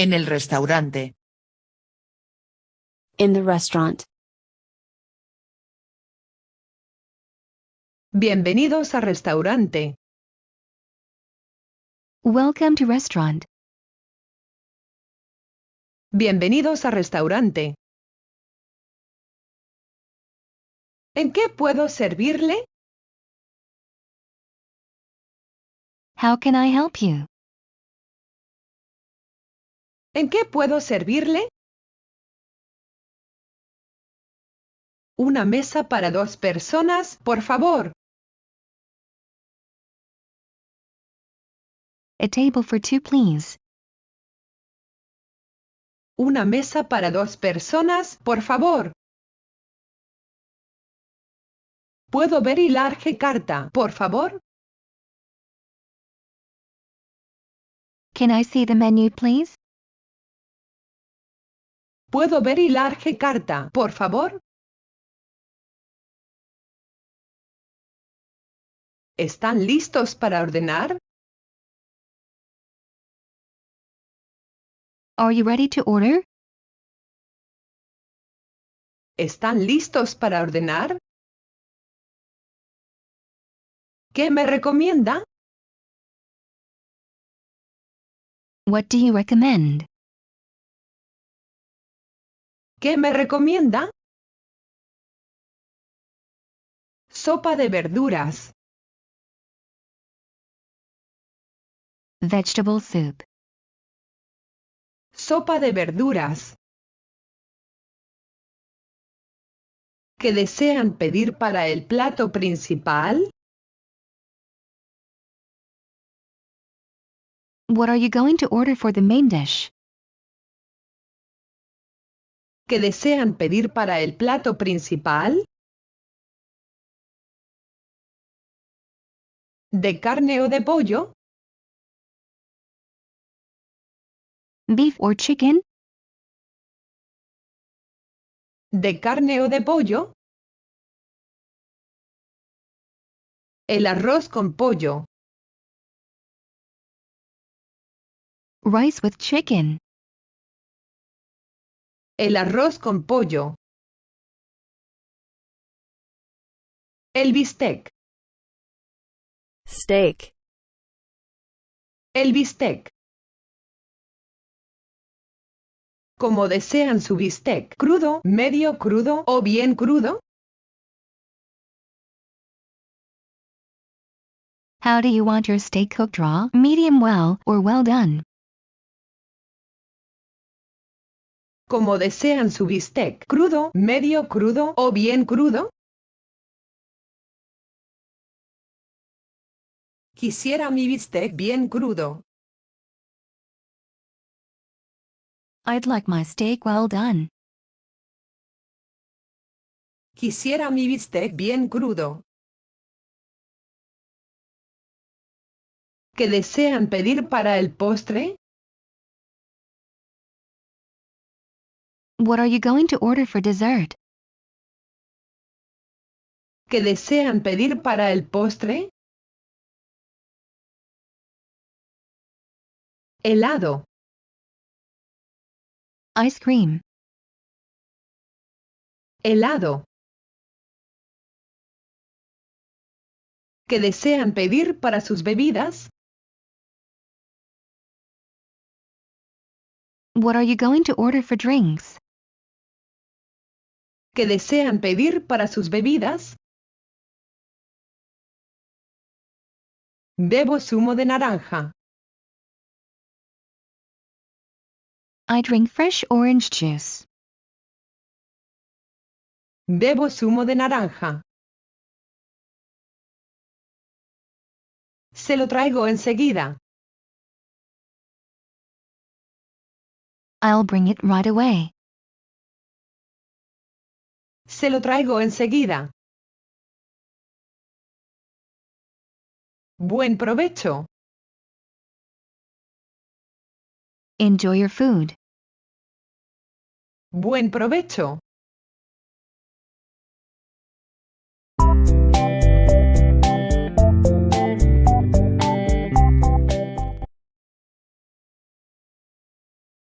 En el restaurante. In the restaurant. Bienvenidos al restaurante. Welcome to restaurant. Bienvenidos al restaurante. ¿En qué puedo servirle? How can I help you? ¿En qué puedo servirle? Una mesa para dos personas, por favor. A table for two, please. Una mesa para dos personas, por favor. ¿Puedo ver y large carta, por favor? Can I see the menu, please? ¿Puedo ver y large carta, por favor? ¿Están listos para ordenar? Are you ready to order? ¿Están listos para ordenar? ¿Qué me recomienda? What do you recommend? ¿Qué me recomienda? Sopa de verduras. Vegetable soup. Sopa de verduras. ¿Qué desean pedir para el plato principal? What are you going to order for the main dish? ¿Qué desean pedir para el plato principal? ¿De carne o de pollo? Beef or chicken? ¿De carne o de pollo? El arroz con pollo. Rice with chicken. El arroz con pollo. El bistec. Steak. El bistec. Como desean su bistec, crudo, medio crudo o bien crudo. How do you want your steak cooked raw, medium well, or well done? Como desean su bistec, crudo, medio crudo o bien crudo. Quisiera mi bistec bien crudo. I'd like my steak well done. Quisiera mi bistec bien crudo. ¿Qué desean pedir para el postre? What are you going to order for dessert? ¿Qué desean pedir para el postre? Helado. Ice cream. Helado. ¿Qué desean pedir para sus bebidas? What are you going to order for drinks? ¿Qué desean pedir para sus bebidas? Bebo zumo de naranja. I drink fresh orange juice. Bebo zumo de naranja. Se lo traigo enseguida. I'll bring it right away. Se lo traigo enseguida. Buen provecho. Enjoy your food. Buen provecho.